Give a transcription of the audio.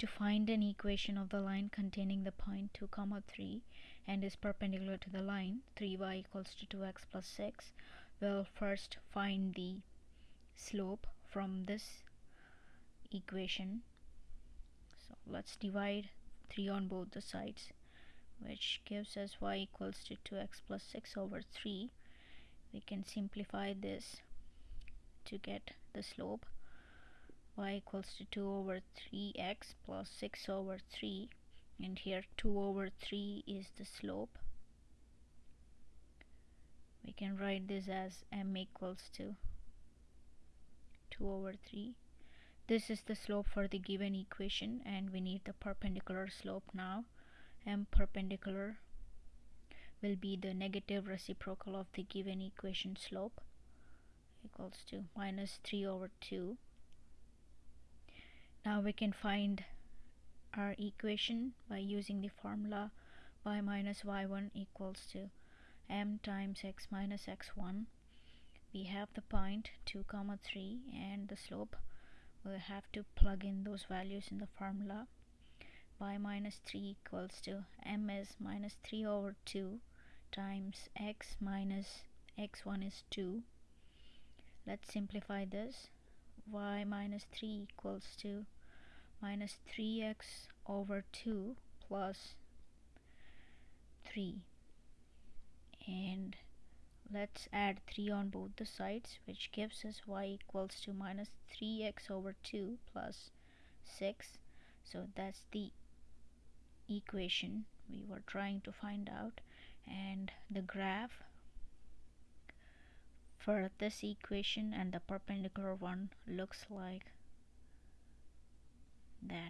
to find an equation of the line containing the point 2 comma 3 and is perpendicular to the line 3y equals to 2x plus 6 we'll first find the slope from this equation. So let's divide 3 on both the sides which gives us y equals to 2x plus 6 over 3 we can simplify this to get the slope y equals to 2 over 3x plus 6 over 3 and here 2 over 3 is the slope. We can write this as m equals to 2 over 3 this is the slope for the given equation and we need the perpendicular slope now. M perpendicular will be the negative reciprocal of the given equation slope equals to minus 3 over 2 now we can find our equation by using the formula y minus y1 equals to m times x minus x1 we have the point 2 comma 3 and the slope. We'll have to plug in those values in the formula. Y minus 3 equals to m is minus 3 over 2 times x minus x1 is 2 let's simplify this y minus 3 equals to minus 3x over 2 plus 3 and let's add 3 on both the sides which gives us y equals to minus 3x over 2 plus 6 so that's the equation we were trying to find out. And the graph for this equation and the perpendicular one looks like that